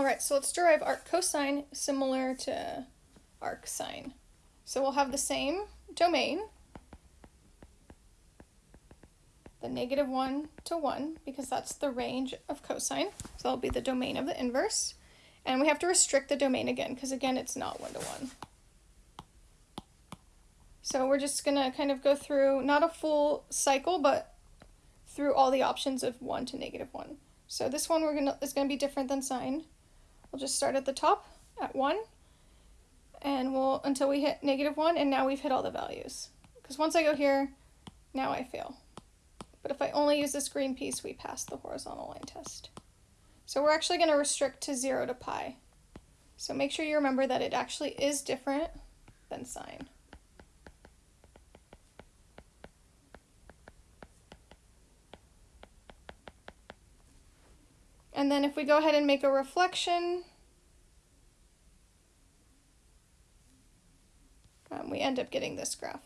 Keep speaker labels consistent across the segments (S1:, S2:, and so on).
S1: All right, so let's derive arc cosine similar to arc sine. So we'll have the same domain, the negative 1 to 1, because that's the range of cosine. So that'll be the domain of the inverse. And we have to restrict the domain again, because again, it's not 1 to 1. So we're just going to kind of go through, not a full cycle, but through all the options of 1 to negative 1. So this one we're gonna is going to be different than sine. We'll just start at the top at 1, and we'll until we hit negative 1, and now we've hit all the values. Because once I go here, now I fail. But if I only use this green piece, we pass the horizontal line test. So we're actually going to restrict to 0 to pi. So make sure you remember that it actually is different than sine. And then if we go ahead and make a reflection, um, we end up getting this graph.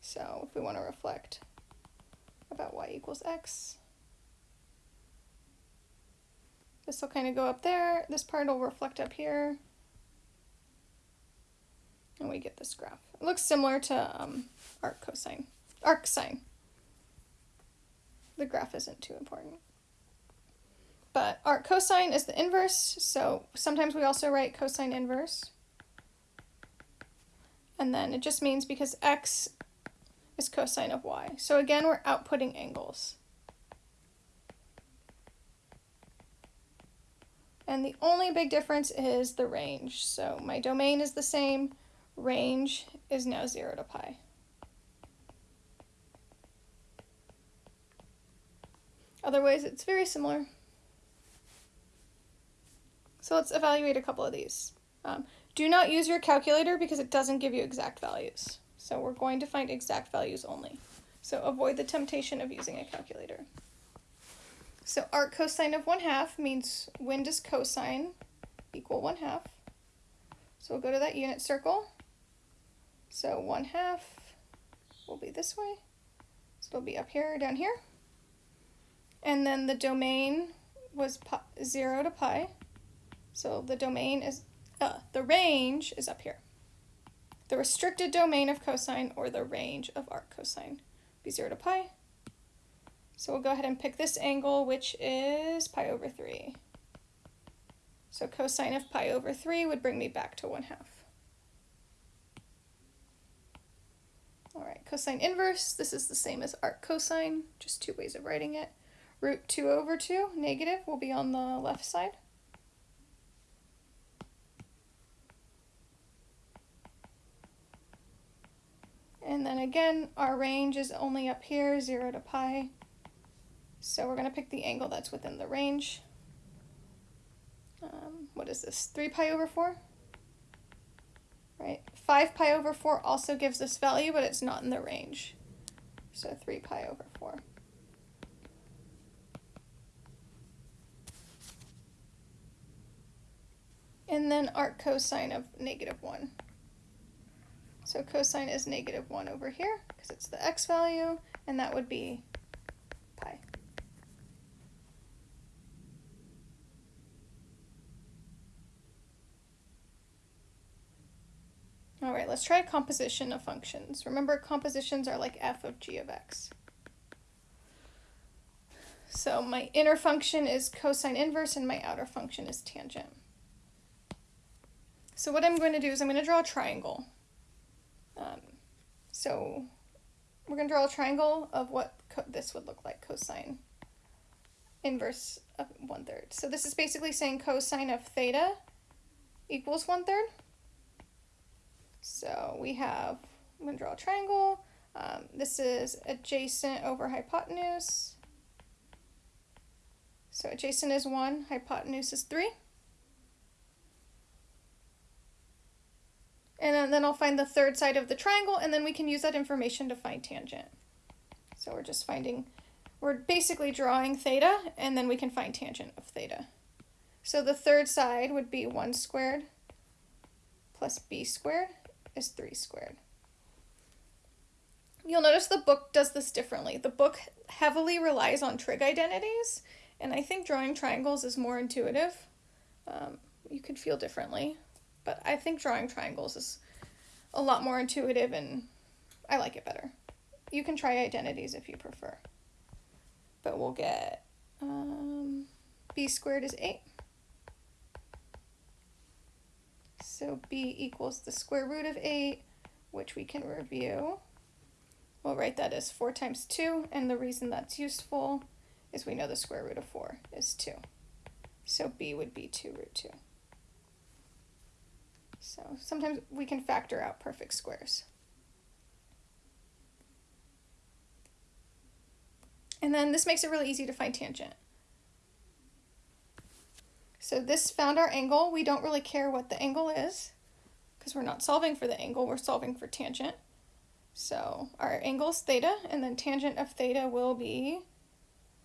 S1: So if we want to reflect about y equals x, this will kind of go up there, this part will reflect up here, and we get this graph. It looks similar to um, arc cosine, arc sine the graph isn't too important. But arc cosine is the inverse, so sometimes we also write cosine inverse. And then it just means because x is cosine of y. So again, we're outputting angles. And the only big difference is the range. So my domain is the same, range is now 0 to pi. Otherwise, it's very similar. So let's evaluate a couple of these. Um, do not use your calculator because it doesn't give you exact values. So we're going to find exact values only. So avoid the temptation of using a calculator. So arc cosine of 1 half means when does cosine equal 1 half? So we'll go to that unit circle. So 1 half will be this way. So it'll be up here, down here. And then the domain was pi, 0 to pi. So the domain is, uh, the range is up here. The restricted domain of cosine or the range of arc cosine be 0 to pi. So we'll go ahead and pick this angle, which is pi over 3. So cosine of pi over 3 would bring me back to 1 half. All right, cosine inverse, this is the same as arc cosine, just two ways of writing it. Root 2 over 2, negative, will be on the left side. And then again, our range is only up here, 0 to pi. So we're going to pick the angle that's within the range. Um, what is this, 3 pi over 4? Right, 5 pi over 4 also gives this value, but it's not in the range. So 3 pi over 4. And then arc cosine of negative 1. So cosine is negative 1 over here because it's the x value, and that would be pi. All right, let's try a composition of functions. Remember, compositions are like f of g of x. So my inner function is cosine inverse and my outer function is tangent. So what I'm going to do is I'm going to draw a triangle. Um, so we're going to draw a triangle of what this would look like, cosine inverse of one third. So this is basically saying cosine of theta equals one third. So we have, I'm going to draw a triangle. Um, this is adjacent over hypotenuse. So adjacent is 1, hypotenuse is 3. And then I'll find the third side of the triangle, and then we can use that information to find tangent. So we're just finding, we're basically drawing theta, and then we can find tangent of theta. So the third side would be 1 squared plus b squared is 3 squared. You'll notice the book does this differently. The book heavily relies on trig identities, And I think drawing triangles is more intuitive. Um, you could feel differently, but I think drawing triangles is a lot more intuitive and I like it better. You can try identities if you prefer. But we'll get um, b squared is 8. So b equals the square root of 8, which we can review. We'll write that as 4 times 2, and the reason that's useful is we know the square root of 4 is 2. So b would be 2 root 2. So sometimes we can factor out perfect squares. And then this makes it really easy to find tangent. So this found our angle. We don't really care what the angle is because we're not solving for the angle, we're solving for tangent. So our angle is theta, and then tangent of theta will be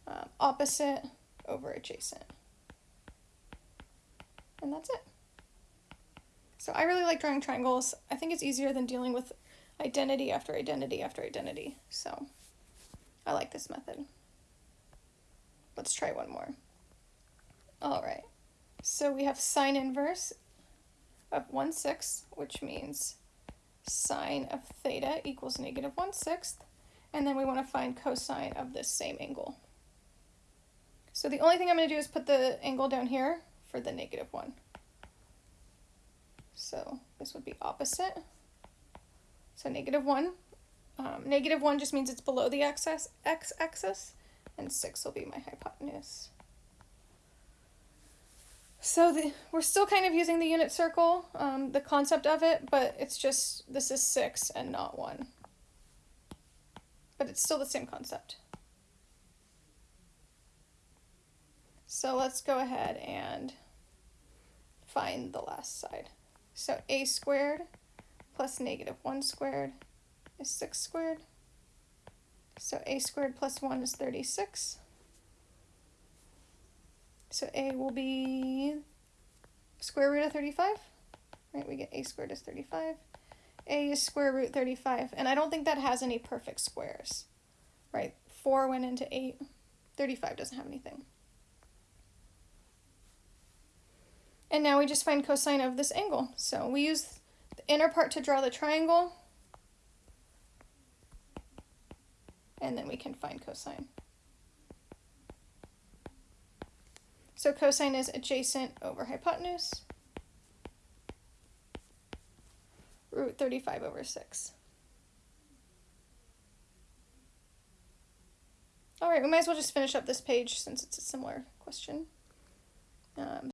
S1: um, opposite over adjacent. And that's it. So I really like drawing triangles. I think it's easier than dealing with identity after identity after identity. So I like this method. Let's try one more. All right. So we have sine inverse of 1 sixth, which means sine of theta equals negative 1 sixth, and then we want to find cosine of this same angle. So the only thing I'm going to do is put the angle down here for the negative 1. So this would be opposite. So negative 1. Um, negative 1 just means it's below the x-axis, x-axis, and 6 will be my hypotenuse. So the, we're still kind of using the unit circle, um, the concept of it, but it's just, this is 6 and not 1. But it's still the same concept. So let's go ahead and find the last side. So a squared plus negative 1 squared is 6 squared. So a squared plus 1 is 36. So a will be square root of 35, right? We get a squared is 35. a is square root 35, and I don't think that has any perfect squares, right? 4 went into 8, 35 doesn't have anything. And now we just find cosine of this angle. So we use the inner part to draw the triangle, and then we can find cosine. So cosine is adjacent over hypotenuse. Root 35 over 6. All right, we might as well just finish up this page since it's a similar question. Um,